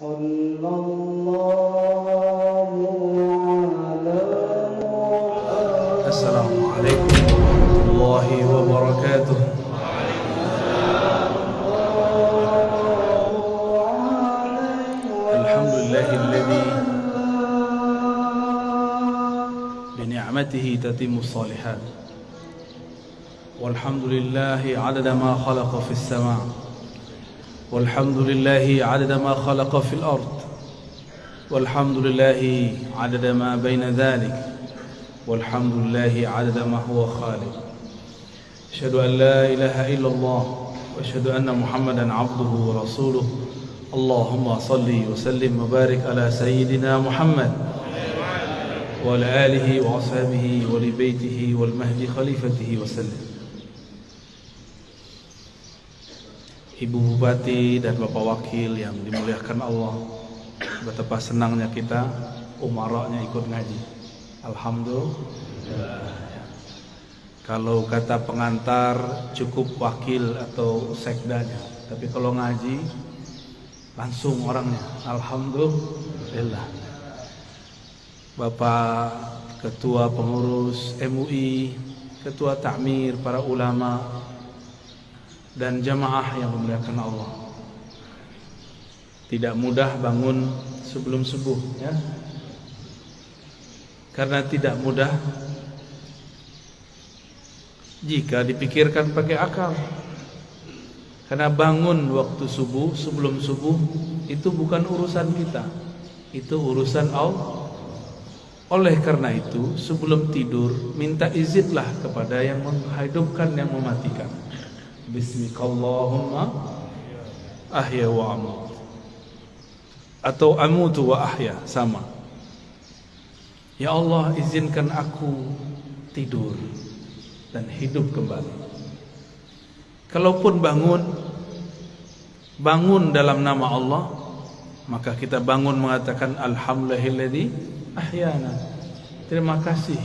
صلى الله على محمد. السلام عليكم ورحمة الله وبركاته. الحمد لله الذي بنعمته تتم الصالحات. والحمد لله عدد ما خلق في السماء. والحمد لله عدد ما خلق في الأرض والحمد لله عدد ما بين ذلك والحمد لله عدد ما هو خالق. أشهد أن لا إله إلا الله وأشهد أن محمدا عبده ورسوله. اللهم صل وسلم وبارك على سيدنا محمد وعلى آله وأصحابه ولبيته والمهد خليفته وسلم. Ibu Bupati dan Bapak Wakil yang dimuliakan Allah Betapa senangnya kita Umaraknya ikut ngaji. Alhamdulillah. Kalau kata pengantar Cukup wakil atau sekdanya. Tapi kalau ngaji Langsung orangnya. Alhamdulillah. Bapak Ketua Pengurus MUI Ketua Takmir Para ulama Dan jamaah yang memuliakan Allah. Tidak mudah bangun sebelum subuh ya. Karena tidak mudah Jika dipikirkan pakai akal. Karena bangun waktu subuh Sebelum subuh Itu bukan urusan kita. Itu urusan Allah. Oleh karena itu Sebelum tidur Minta izinlah kepada yang menghidupkan Yang mematikan Bismillahirrahmanirrahim Ahya wa amut Atau amutu wa ahya Sama Ya Allah izinkan aku tidur dan hidup kembali. Kalaupun bangun bangun dalam nama Allah, maka kita bangun mengatakan alhamdulillahilladzi ahyana. Terima kasih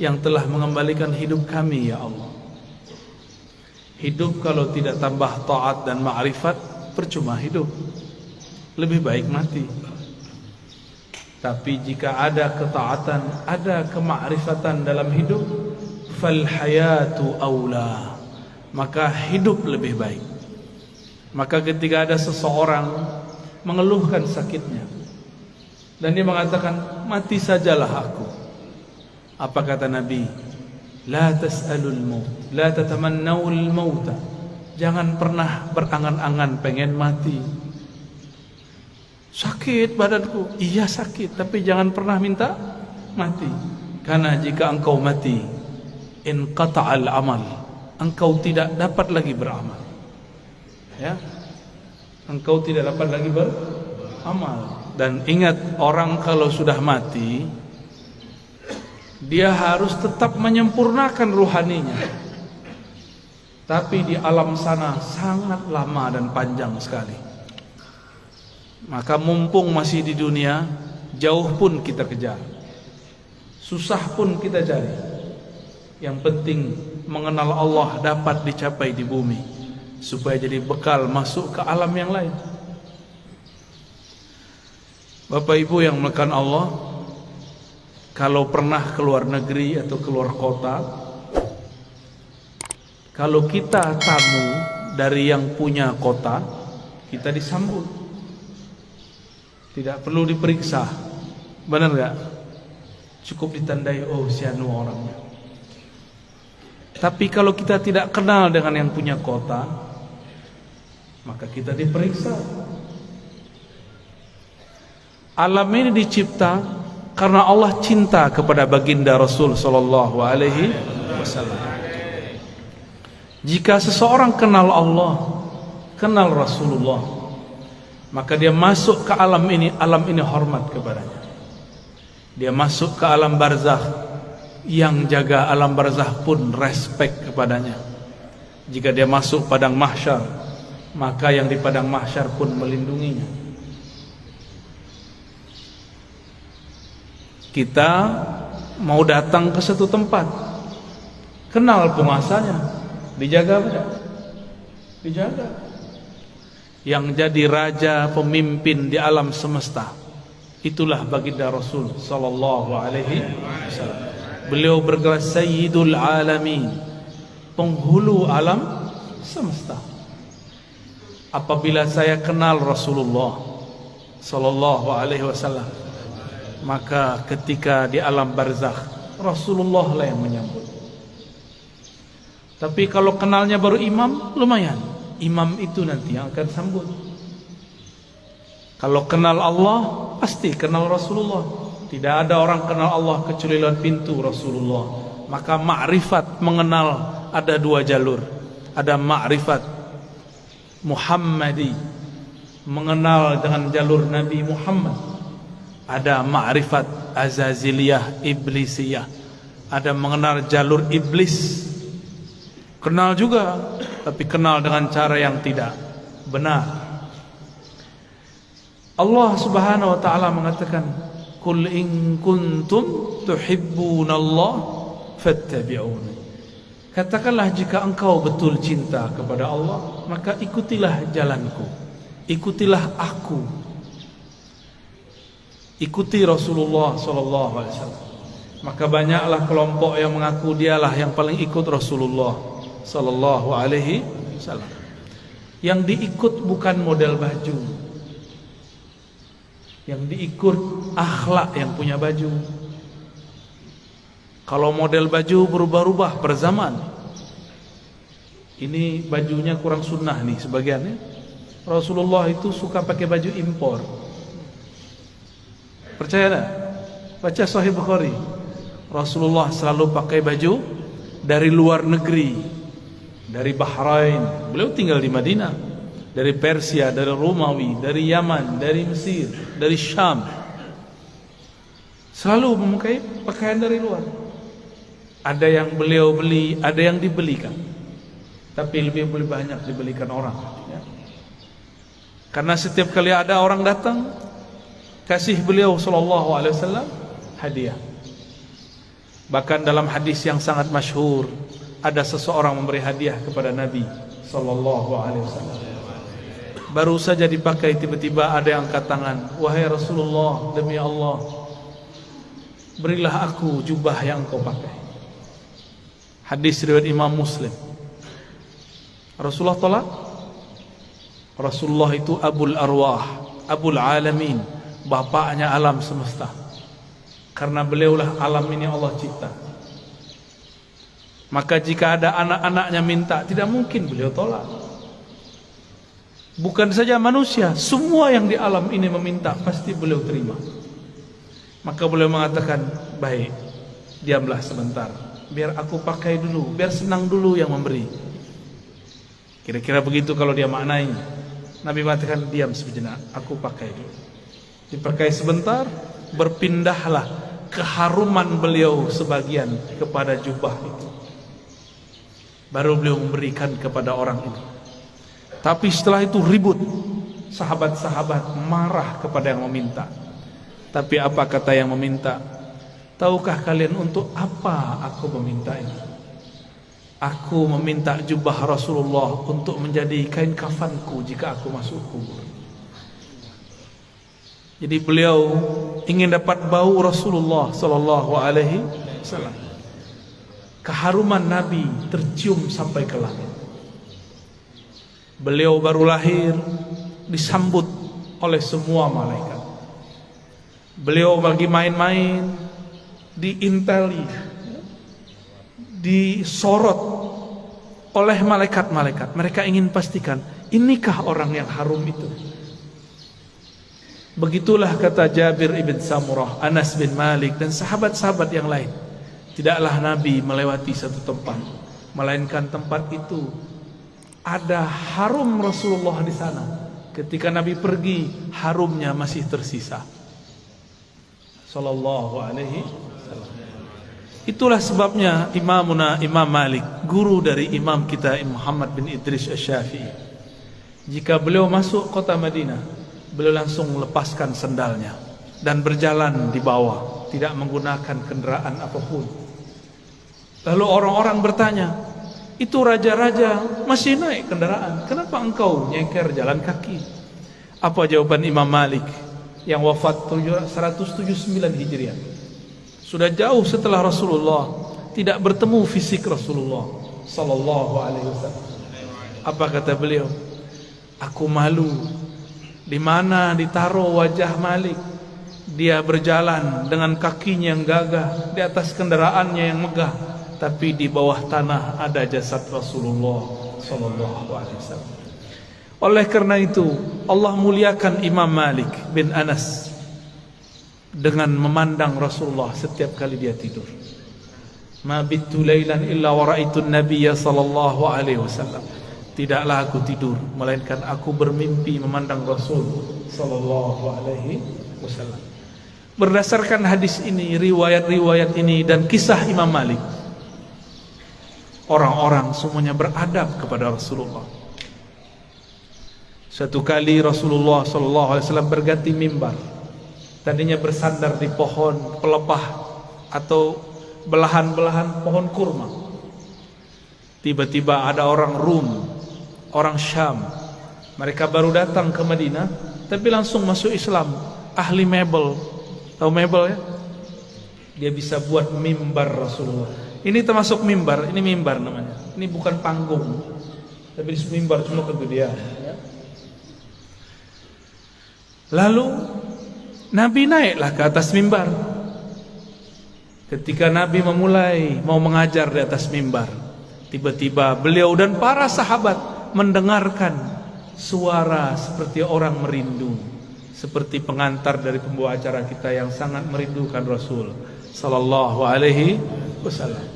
yang telah mengembalikan hidup kami ya Allah. Hidup kalau tidak tambah taat dan ma'rifat percuma hidup. Lebih baik mati. Tapi jika ada ketaatan, ada kemakrifatan dalam hidup, fal hayatu aula. Maka hidup lebih baik. Maka ketika ada seseorang mengeluhkan sakitnya dan dia mengatakan, "Mati sajalah aku." Apa kata Nabi? La tas'alul maut, la tatamannawul mauta. Jangan pernah berangan-angan pengen mati. Sakit badanku. Iya sakit. Tapi jangan pernah minta Mati. Karena jika engkau mati In qata'al amal Engkau tidak dapat lagi beramal. Ya? Engkau tidak dapat lagi beramal Dan ingat Orang kalau sudah mati Dia harus tetap menyempurnakan ruhaninya Tapi di alam sana Sangat lama dan panjang sekali. Maka mumpung masih di dunia Jauh pun kita kejar. Susah pun kita cari. Yang penting Mengenal Allah dapat dicapai di bumi Supaya jadi bekal masuk ke alam yang lain. Bapak ibu yang melekan Allah Kalau pernah keluar negeri atau keluar kota Kalau kita tamu dari yang punya kota Kita disambut. Tidak perlu diperiksa. Benar tak? Cukup ditandai Oh si anu orangnya. Tapi kalau kita tidak kenal Dengan yang punya kota Maka kita diperiksa. Alam ini dicipta Karena Allah cinta kepada baginda Rasul Sallallahu alaihi wasallam. Jika seseorang kenal Allah Kenal Rasulullah maka dia masuk ke alam ini alam ini hormat kepadanya. Dia masuk ke alam barzakh yang jaga alam barzakh pun respect kepadanya. Jika dia masuk padang mahsyar maka yang di padang mahsyar pun melindunginya kita mau datang ke satu tempat kenal penguasanya dijaga tidak dijaga yang jadi raja pemimpin di alam semesta. Itulah baginda Rasul sallallahu alaihi wasallam. Beliau bergelar Sayyidul Alamin, penghulu alam semesta. Apabila saya kenal Rasulullah sallallahu alaihi wasallam, maka ketika di alam barzakh Rasulullah lah yang menyambut. Tapi kalau kenalnya baru imam, lumayan. Imam itu nanti yang akan sambut. Kalau kenal Allah, pasti kenal Rasulullah. Tidak ada orang kenal Allah kecuali lewat pintu Rasulullah. Maka ma'rifat mengenal ada dua jalur. Ada ma'rifat Muhammadi mengenal dengan jalur Nabi Muhammad. Ada ma'rifat Azaziliyah Iblisiyah. Ada mengenal jalur iblis. Kenal juga Tapi kenal dengan cara yang tidak benar. Allah subhanahu wa ta'ala mengatakan Kul in kuntum tuhibbunallah Fattabi'un Katakanlah jika engkau betul cinta kepada Allah Maka ikutilah jalanku Ikutilah aku Ikuti Rasulullah sallallahu alaihi wasallam. Maka banyaklah kelompok yang mengaku dialah yang paling ikut Rasulullah sallallahu alaihi wasallam. Yang diikut bukan model baju. Yang diikut akhlak yang punya baju. Kalau model baju berubah-ubah per zaman. Ini bajunya kurang sunnah nih sebagiannya. Rasulullah itu suka pakai baju impor. Percaya tak? Baca Sahih Bukhari. Rasulullah selalu pakai baju dari luar negeri dari Bahrain beliau tinggal di Madinah dari Persia dari Romawi dari Yaman dari Mesir dari Syam selalu memakai pakaian dari luar ada yang beliau beli ada yang dibelikan tapi lebih lebih banyak dibelikan orang ya. karena setiap kali ada orang datang kasih beliau sallallahu alaihi wasallam hadiah bahkan dalam hadis yang sangat masyhur ada seseorang memberi hadiah kepada Nabi sallallahu alaihi wasallam. Baru saja dipakai tiba-tiba ada yang angkat tangan, "Wahai Rasulullah, demi Allah, berilah aku jubah yang kau pakai." Hadis riwayat Imam Muslim. Rasulullah tolak. Rasulullah itu Abul Arwah, Abul Alamin, bapaknya alam semesta. Karena beliaulah alam ini Allah cipta. Maka jika ada anak-anaknya minta Tidak mungkin beliau tolak. Bukan saja manusia Semua yang di alam ini meminta Pasti beliau terima. Maka beliau mengatakan Baik, diamlah sebentar. Biar aku pakai dulu Biar senang dulu yang memberi. Kira-kira begitu kalau dia maknai. Nabi mengatakan diam sejenak Aku pakai dulu Dipakai sebentar Berpindahlah keharuman beliau sebagian kepada jubah itu baru beliau memberikan kepada orang itu. Tapi setelah itu ribut, sahabat-sahabat marah kepada yang meminta. Tapi apa kata yang meminta? Tahukah kalian untuk apa aku meminta ini? Aku meminta jubah Rasulullah untuk menjadi kain kafanku jika aku masuk kubur. Jadi beliau ingin dapat bau Rasulullah sallallahu alaihi wasallam keharuman Nabi tercium sampai ke langit. Beliau baru lahir disambut oleh semua malaikat. Beliau bagi main-main diinteli, disorot oleh malaikat-malaikat. Mereka ingin pastikan inikah orang yang harum itu. Begitulah kata Jabir ibn Samurah, Anas bin Malik dan sahabat-sahabat yang lain. Tidaklah Nabi melewati satu tempat Melainkan tempat itu Ada harum Rasulullah di sana. Ketika Nabi pergi Harumnya masih tersisa. Sallallahu alaihi Itulah sebabnya Imamuna Imam Malik Guru dari Imam kita Muhammad bin Idris Asyafi'i Jika beliau masuk kota Madinah Beliau langsung lepaskan sendalnya Dan berjalan di bawah Tidak menggunakan kenderaan apapun Lalu orang-orang bertanya, itu raja-raja masih naik kendaraan. Kenapa engkau nyengker jalan kaki? Apa jawaban Imam Malik yang wafat 179 Hijriah? Sudah jauh setelah Rasulullah tidak bertemu fisik Rasulullah sallallahu alaihi wasallam. Apa kata beliau? Aku malu di mana ditaruh wajah Malik dia berjalan dengan kakinya yang gagah di atas kendaraannya yang megah tapi di bawah tanah ada jasad Rasulullah sallallahu alaihi wasallam. Oleh karena itu Allah muliakan Imam Malik bin Anas dengan memandang Rasulullah setiap kali dia tidur. Ma bitu lailan illa wa ra'aitu an-nabiyya sallallahu alaihi wasallam tidaklah aku tidur melainkan aku bermimpi memandang Rasul sallallahu alaihi wasallam. Berdasarkan hadis ini riwayat-riwayat ini dan kisah Imam Malik orang-orang semuanya beradab kepada Rasulullah. Satu kali Rasulullah sallallahu alaihi wasallam berganti mimbar. Tadinya bersandar di pohon pelepah atau belahan-belahan pohon kurma. Tiba-tiba ada orang Rum orang Syam. Mereka baru datang ke Madinah tapi langsung masuk Islam. Ahli mebel. Tahu mebel ya? Dia bisa buat mimbar Rasulullah. Ini termasuk mimbar. Ini mimbar namanya. Ini bukan panggung. Tapi disebut mimbar cuma kegedean ya. lalu Nabi naiklah ke atas mimbar. Ketika Nabi memulai mau mengajar di atas mimbar tiba-tiba beliau dan para sahabat mendengarkan suara seperti orang merindu seperti pengantar dari pembawa acara kita yang sangat merindukan Rasul sallallahu alaihi wasallam.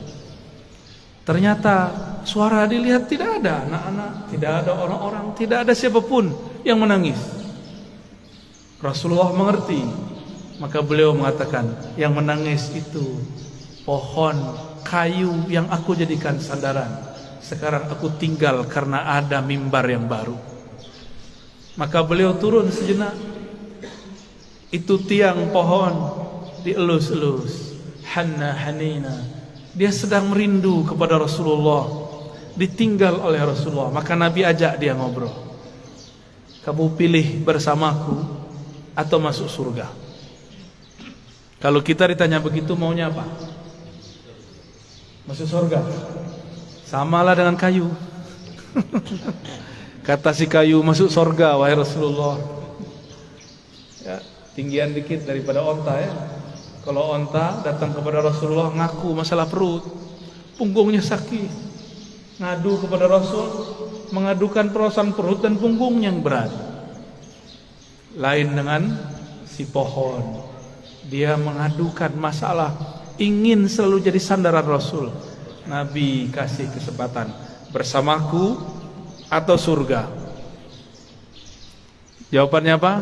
Ternyata suara dilihat tidak ada anak-anak tidak ada orang-orang tidak ada siapapun yang menangis. Rasulullah mengerti maka beliau mengatakan yang menangis itu pohon kayu yang aku jadikan sandaran sekarang aku tinggal karena ada mimbar yang baru. Maka beliau turun sejenak. Itu tiang pohon dielus-elus. Hanna hanina. Dia sedang merindu kepada Rasulullah. Ditinggal oleh Rasulullah. Maka Nabi ajak dia ngobrol. Kamu pilih bersamaku atau masuk surga. Kalau kita ditanya begitu maunya apa? Masuk surga. Samalah dengan kayu. Kata si kayu masuk sorga wahai Rasulullah. Ya, tinggian dikit daripada onta ya. Kalau onta datang kepada Rasulullah ngaku masalah perut, punggungnya sakit. Ngadu kepada Rasul, mengadukan perasaan perut dan punggung yang berat. Lain dengan si pohon. Dia mengadukan masalah ingin selalu jadi sandaran Rasul. Nabi kasih kesempatan bersamaku atau surga. Jawabannya apa?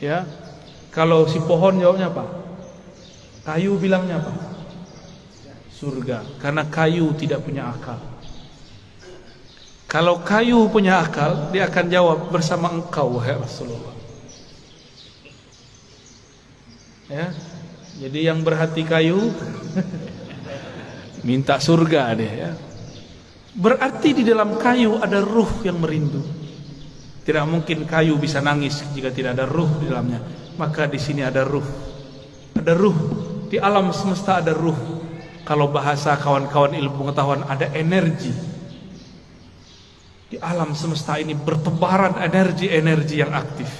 Ya. Kalau si pohon jawabnya apa? Kayu bilangnya apa? Surga. Karena kayu tidak punya akal. Kalau kayu punya akal, dia akan jawab bersama engkau wahai Rasulullah. Ya. Jadi yang berhati kayu minta surga dia ya. Berarti di dalam kayu ada ruh yang merindu. Tidak mungkin kayu bisa nangis jika tidak ada ruh di dalamnya. Maka di sini ada ruh. Ada ruh di alam semesta ada ruh. Kalau bahasa kawan-kawan ilmu pengetahuan ada energi. Di alam semesta ini bertebaran energi-energi yang aktif.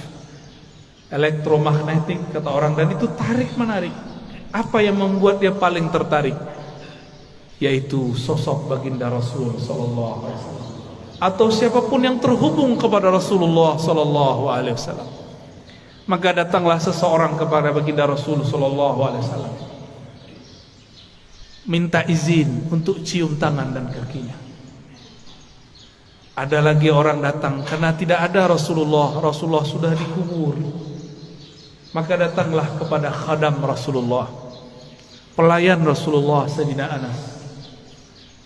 Elektromagnetik kata orang dan itu tarik menarik. Apa yang membuat dia paling tertarik? Yaitu sosok baginda Rasul sallallahu alaihi wasallam. Atau siapapun yang terhubung kepada Rasulullah sallallahu alaihi wasallam. Maka datanglah seseorang kepada baginda Rasul sallallahu alaihi wasallam. Minta izin untuk cium tangan dan kakinya. Ada lagi orang datang karena tidak ada Rasulullah Rasulullah sudah dikubur. Maka datanglah kepada khadam Rasulullah pelayan Rasulullah Sayyidina Anas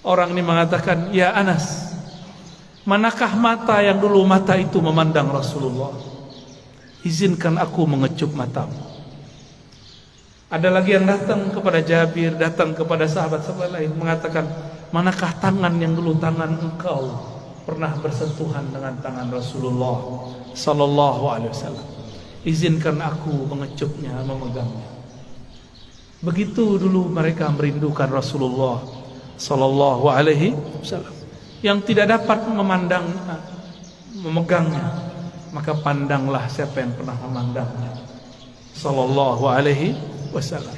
Orang ini mengatakan, Ya Anas, manakah mata yang dulu mata itu memandang Rasulullah? Izinkan aku mengecup matamu. Ada lagi yang datang kepada Jabir, datang kepada sahabat-sahabat lain, mengatakan, manakah tangan yang dulu tangan engkau pernah bersentuhan dengan tangan Rasulullah sallallahu alaihi wasallam izinkan aku mengecupnya memegangnya begitu dulu mereka merindukan Rasulullah sallallahu alaihi wasallam. Yang tidak dapat memandang memegangnya maka pandanglah siapa yang pernah memandangnya. Sallallahu alaihi wasallam.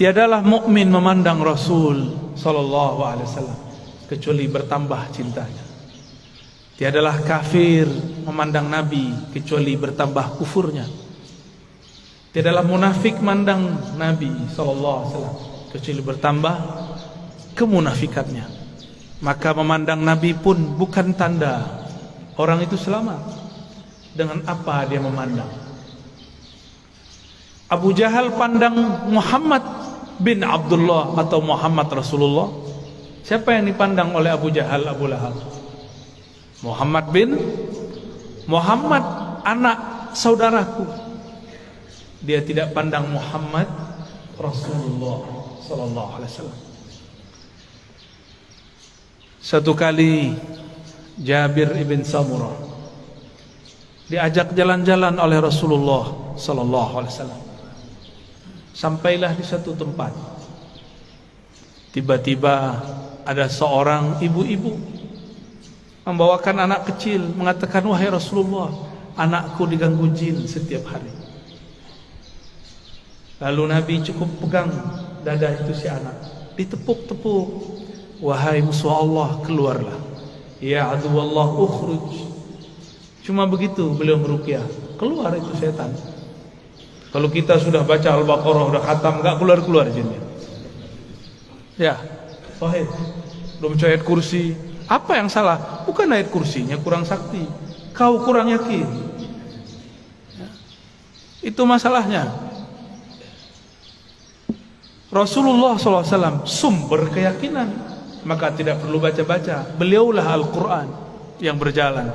Tiadalah mukmin memandang rasul sallallahu alaihi wasallam kecuali bertambah cintanya. Tiadalah kafir memandang nabi kecuali bertambah kufurnya. Tiadalah munafik memandang nabi sallallahu alaihi wasallam kecuali bertambah kemunafikannya maka memandang nabi pun bukan tanda Orang itu selamat dengan apa dia memandang. Abu Jahal pandang Muhammad bin Abdullah atau Muhammad Rasulullah. Siapa yang dipandang oleh Abu Jahal Abu Lahab? Muhammad bin Muhammad anak saudaraku. Dia tidak pandang Muhammad Rasulullah sallallahu alaihi wasallam. Satu kali Jabir ibn Samurah diajak jalan-jalan oleh Rasulullah sallallahu alaihi wasallam. Sampailah di satu tempat. Tiba-tiba ada seorang ibu-ibu membawakan anak kecil mengatakan wahai Rasulullah, anakku diganggu jin setiap hari. Lalu Nabi cukup pegang dada itu si anak, ditepuk-tepuk. Wahai musuh Allah, keluarlah. Ya adu Allah ukhruj. Cuma begitu beliau meruqyah. Keluar itu setan. Kalau kita sudah baca Al-Baqarah sudah khatam enggak keluar-keluar jinnya. Ya. Wahid. Belum baca ayat kursi. Apa yang salah? Bukan ayat kursinya kurang sakti. Kau kurang yakin. Ya. Itu masalahnya. Rasulullah SAW sumber keyakinan maka tidak perlu baca-baca. Beliaulah Al-Quran yang berjalan.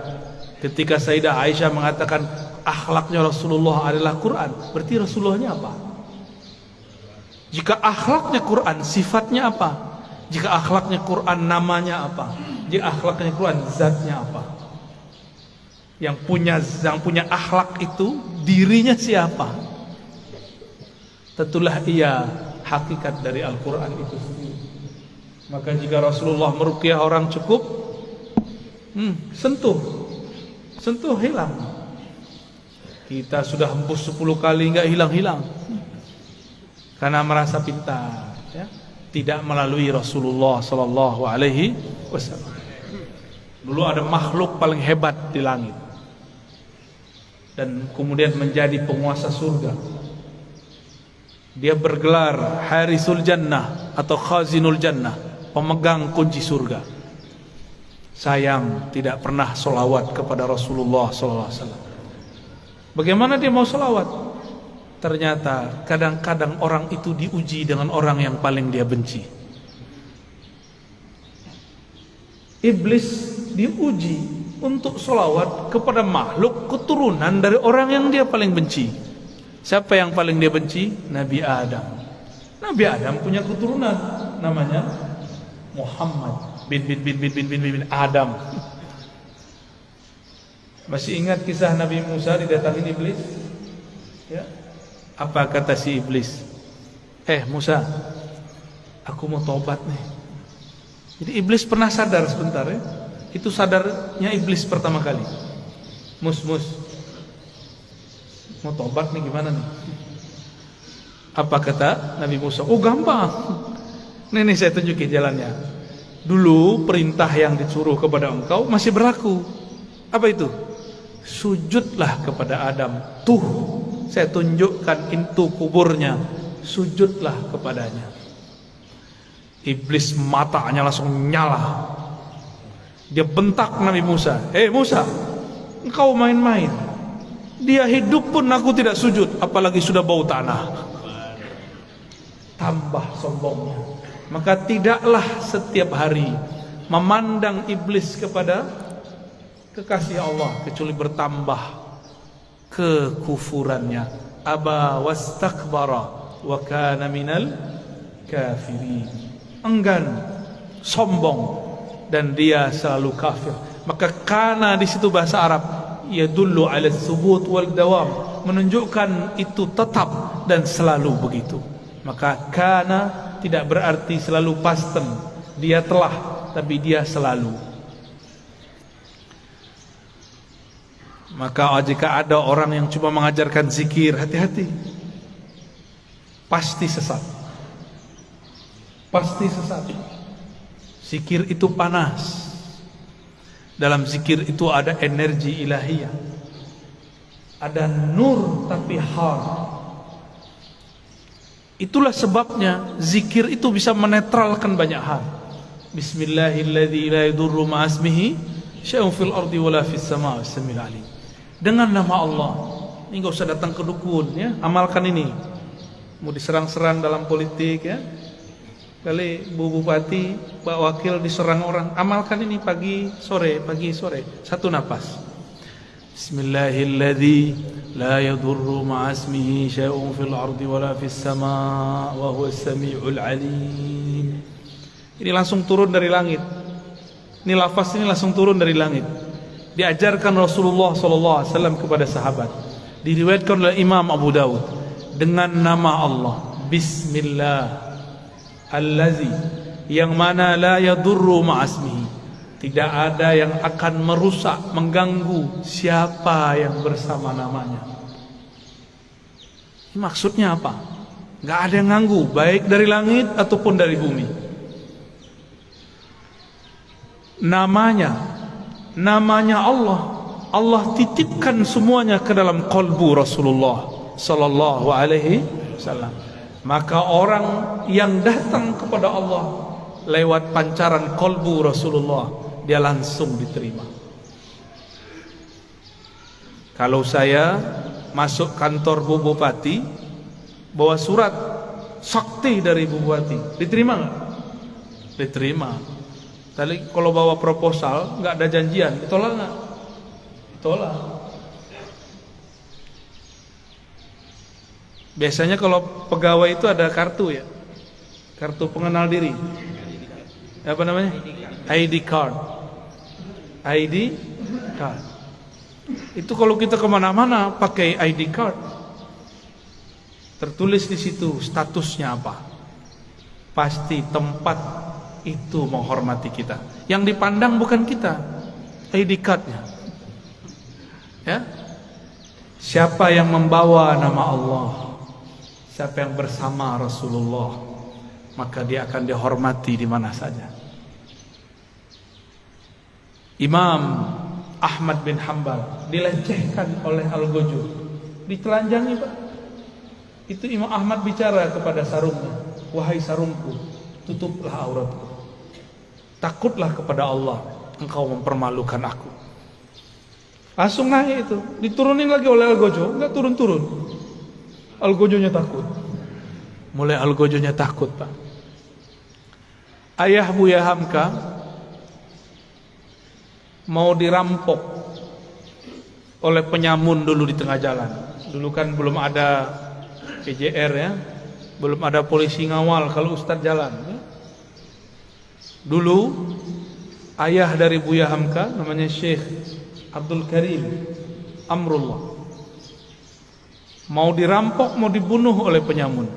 Ketika Sayyidah Aisyah mengatakan akhlaknya Rasulullah adalah Quran berarti Rasulullahnya apa? Jika akhlaknya Quran sifatnya apa? Jika akhlaknya Quran namanya apa? Jika akhlaknya Quran zatnya apa? Yang punya yang punya akhlak itu dirinya siapa? Tentulah ia hakikat dari Al-Quran itu sendiri Maka jika Rasulullah meruqyah orang cukup hmm, sentuh. Sentuh hilang. Kita sudah hembus 10 kali enggak hilang-hilang. Karena merasa pintar, ya. Tidak melalui Rasulullah sallallahu alaihi wasallam. Dulu ada makhluk paling hebat di langit. Dan kemudian menjadi penguasa surga. Dia bergelar Harisul Jannah atau Khazinul Jannah pemegang kunci surga. Sayang tidak pernah solawat kepada Rasulullah Sallallahu Alaihi Wasallam. Bagaimana dia mau solawat? Ternyata kadang-kadang orang itu diuji dengan orang yang paling dia benci. Iblis diuji untuk solawat kepada makhluk keturunan dari orang yang dia paling benci. Siapa yang paling dia benci? Nabi Adam. Nabi Adam punya keturunan namanya Muhammad bin bin bin bin bin bin bin, Adam. Masih ingat kisah Nabi Musa didatangi iblis? Ya. Apa kata si iblis? Eh Musa, aku mau tobat nih. Jadi iblis pernah sadar sebentar ya. Itu sadarnya iblis pertama kali. Mus mus. Mau tobat nih gimana nih? Apa kata Nabi Musa? Oh gampang. Ini, ini saya tunjukin jalannya. Dulu perintah yang disuruh kepada engkau masih berlaku. Apa itu? Sujudlah kepada Adam. Tuh, saya tunjukkan itu kuburnya. Sujudlah kepadanya. Iblis matanya langsung nyala. Dia bentak Nabi Musa. Hei Musa, engkau main-main. Dia hidup pun aku tidak sujud, apalagi sudah bau tanah. Tambah sombongnya maka tidaklah setiap hari memandang iblis kepada kekasih Allah kecuali bertambah kekufurannya aba wastakbara wa kana minal kafirin enggan, sombong dan dia selalu kafir. Maka kana di situ bahasa Arab ia dulu ala subut wal dawam menunjukkan itu tetap dan selalu begitu. Maka kana tidak berarti selalu pasten. Dia telah tapi dia selalu. Maka jika ada orang yang cuma mengajarkan zikir, hati-hati. Pasti sesat. Pasti sesat. Zikir itu panas. Dalam zikir itu ada energi ilahiyah. Ada nur tapi har. Itulah sebabnya zikir itu bisa menetralkan banyak hal. Bismillahirrahmanirrahim. Dengan nama Allah. Ini enggak usah datang ke dukun ya. Amalkan ini. Mau diserang-serang dalam politik ya. Kali Bu Bupati, Pak Wakil diserang orang, amalkan ini pagi sore, pagi sore, satu nafas. Bismillahirrahmanirrahim. La yadurru ma'asmihi syai'un fil ardi wala fis sama' wa huwa as-sami'ul 'alim. Ini langsung turun dari langit. Ini lafaz ini langsung turun dari langit. Diajarkan Rasulullah sallallahu alaihi wasallam kepada sahabat. Diriwayatkan oleh Imam Abu Dawud dengan nama Allah. Bismillah allazi yang mana la yadurru ma'asmihi tidak ada yang akan merusak mengganggu siapa yang bersama namanya. Maksudnya apa? Enggak ada yang ganggu baik dari langit ataupun dari bumi. Namanya namanya Allah. Allah titipkan semuanya ke dalam kalbu Rasulullah sallallahu alaihi wasallam maka orang yang datang kepada Allah lewat pancaran kolbu Rasulullah dia langsung diterima kalau saya masuk kantor Bu Bupati bawa surat sakti dari Bu Bupati diterima nggak? diterima tapi kalau bawa proposal nggak ada janjian ditolak nggak? ditolak Biasanya kalau pegawai itu ada kartu ya, kartu pengenal diri. Apa namanya? ID card. ID card. Itu kalau kita ke mana-mana pakai ID card. Tertulis di situ statusnya apa. Pasti tempat itu menghormati kita. Yang dipandang bukan kita, ID cardnya. Ya, siapa yang membawa nama Allah? Siapa yang bersama Rasulullah Maka dia akan dihormati di mana saja. Imam Ahmad bin Hanbal Dilecehkan oleh Al-Gojo Ditelanjangi Pak. Itu Imam Ahmad bicara kepada sarungnya Wahai sarungku Tutuplah auratku. Takutlah kepada Allah Engkau mempermalukan aku. Langsung naik itu. Diturunin lagi oleh Al-Gojo Enggak turun-turun Algojonya takut. Mulai Algojonya takut, Pak. Ayah Buya Hamka mau dirampok oleh penyamun dulu di tengah jalan. Dulu kan belum ada PJR ya. Belum ada polisi ngawal kalau ustaz jalan. Ya. Dulu ayah dari Buya Hamka namanya Syekh Abdul Karim Amrullah mau dirampok mau dibunuh oleh penyamun.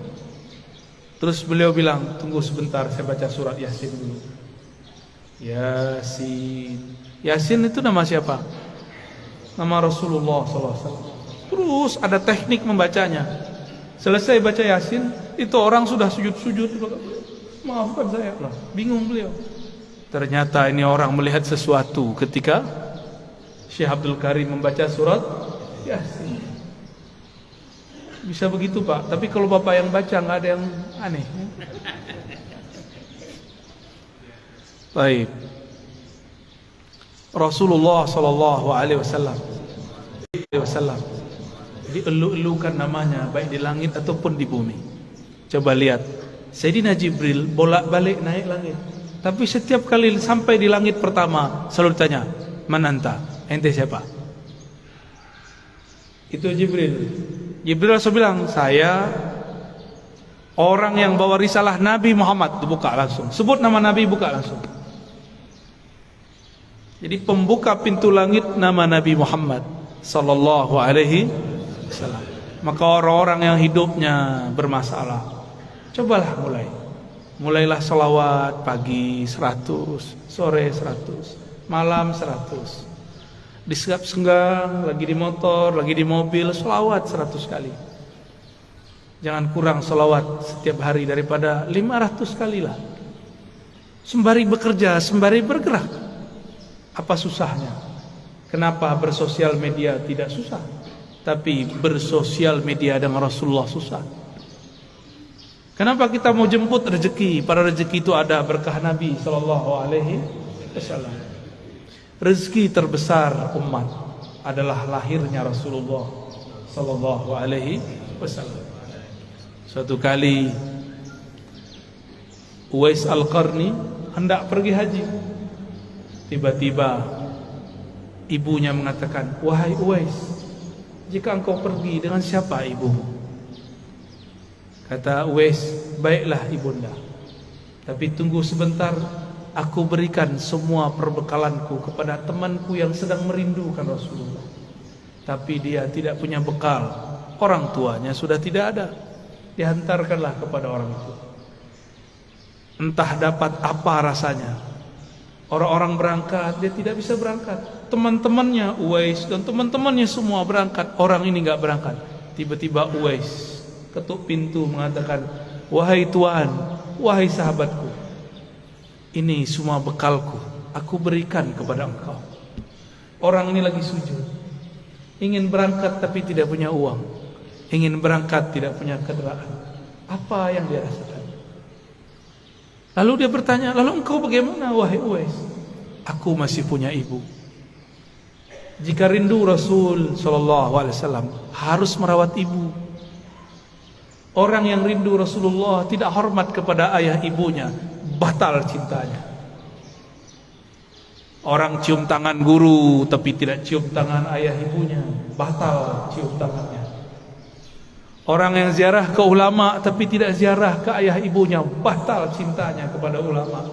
Terus beliau bilang tunggu sebentar saya baca surat yasin dulu. Yasin. Yasin itu nama siapa? Nama Rasulullah SAW terus ada teknik membacanya. Selesai baca yasin itu orang sudah sujud-sujud. Maafkan saya. Lah bingung beliau. Ternyata ini orang melihat sesuatu ketika Syekh Abdul Karim membaca surat yasin bisa begitu Pak, tapi kalau Bapak yang baca nggak ada yang aneh. Baik. Rasulullah sallallahu alaihi wasallam wasallam dielu-elukan namanya baik di langit ataupun di bumi. Coba lihat. Sayyidina Jibril bolak-balik naik langit. Tapi setiap kali sampai di langit pertama selalu tanya, "Man anta?" Ente siapa? Itu Jibril. Jibril langsung bilang, saya Orang yang bawa risalah Nabi Muhammad buka langsung. Sebut nama Nabi buka langsung. Jadi pembuka pintu langit nama Nabi Muhammad sallallahu alaihi wasallam. Maka orang-orang yang hidupnya bermasalah, cobalah mulai. Mulailah salawat pagi 100, sore 100, malam 100. Di senggang, lagi di motor, lagi di mobil, salawat 100 kali. Jangan kurang salawat setiap hari daripada 500 kali lah. Sembari bekerja, sembari bergerak. Apa susahnya? Kenapa bersosial media tidak susah? Tapi bersosial media dengan Rasulullah susah. Kenapa kita mau jemput rezeki? Para rezeki itu ada berkah Nabi sallallahu alaihi wasallam. Rezeki terbesar umat adalah lahirnya Rasulullah sallallahu alaihi wasallam. Suatu kali Uwais Al-Qarni hendak pergi haji. Tiba-tiba ibunya mengatakan, "Wahai Uwais, jika engkau pergi dengan siapa ibumu?" Kata Uwais, baiklah ibunda. Tapi tunggu sebentar, aku berikan semua perbekalanku kepada temanku yang sedang merindukan Rasulullah. Tapi dia tidak punya bekal. Orang tuanya sudah tidak ada. Dihantarkanlah kepada orang itu. Entah dapat apa rasanya. Orang-orang berangkat, dia tidak bisa berangkat. Teman-temannya Uwais dan teman-temannya semua berangkat. Orang ini enggak berangkat. Tiba-tiba Uwais ketuk pintu mengatakan wahai tuan wahai sahabatku ini semua bekalku. Aku berikan kepada engkau. Orang ini lagi sujud. Ingin berangkat tapi tidak punya uang. Ingin berangkat tidak punya kendaraan apa yang dia rasakan? Lalu dia bertanya lalu engkau bagaimana wahai Uwais? Aku masih punya ibu. Jika rindu Rasul sallallahu alaihi wasallam harus merawat ibu. Orang yang rindu Rasulullah tidak hormat kepada ayah ibunya, batal cintanya. Orang cium tangan guru tapi tidak cium tangan ayah ibunya, batal cium tangannya. Orang yang ziarah ke ulama tapi tidak ziarah ke ayah ibunya, batal cintanya kepada ulama.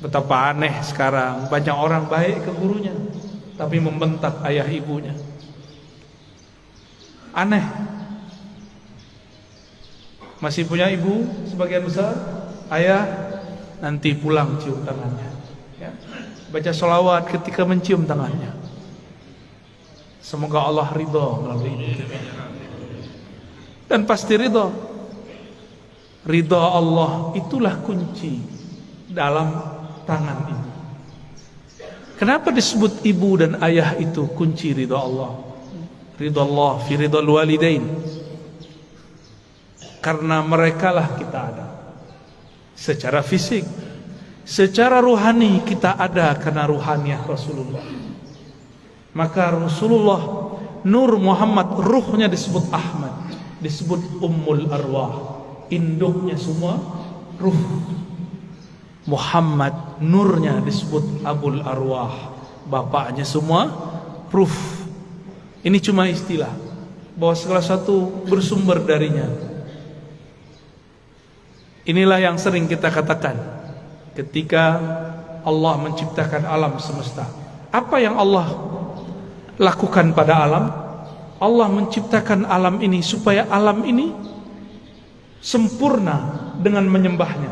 Betapa aneh sekarang banyak orang baik ke gurunya tapi membentak ayah ibunya. Aneh masih punya ibu sebagian besar, ayah nanti pulang cium tangannya. Ya. Baca solawat ketika mencium tangannya. Semoga Allah ridho melalui itu. Dan pasti ridho. Ridho Allah itulah kunci dalam tangan ibu. Kenapa disebut ibu dan ayah itu kunci ridho Allah? Ridho Allah fi ridho walidain karena merekalah kita ada secara fisik secara ruhani kita ada karena ruhaniah Rasulullah. Maka Rasulullah Nur Muhammad ruhnya disebut Ahmad disebut Ummul Arwah. Induknya semua ruh. Muhammad nurnya disebut Abul Arwah. Bapaknya semua ruh ini cuma istilah. Bahwa segala satu bersumber darinya Inilah yang sering kita katakan ketika Allah menciptakan alam semesta. Apa yang Allah lakukan pada alam? Allah menciptakan alam ini supaya alam ini sempurna dengan menyembahnya.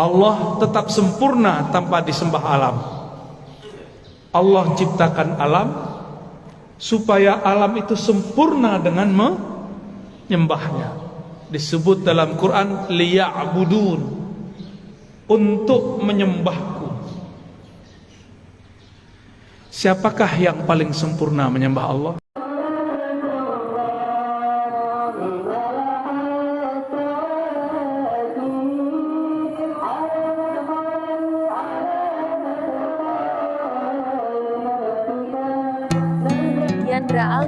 Allah tetap sempurna tanpa disembah alam. Allah ciptakan alam supaya alam itu sempurna dengan menyembahnya disebut dalam Quran liya'budun. Untuk menyembahku. Siapakah yang paling sempurna menyembah Allah? Yandra Al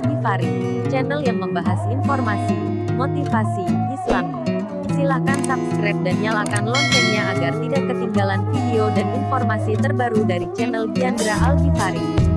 channel yang membahas informasi motivasi Islam. Silakan subscribe dan nyalakan loncengnya agar tidak ketinggalan video dan informasi terbaru dari channel Biandra Al-Ghifari.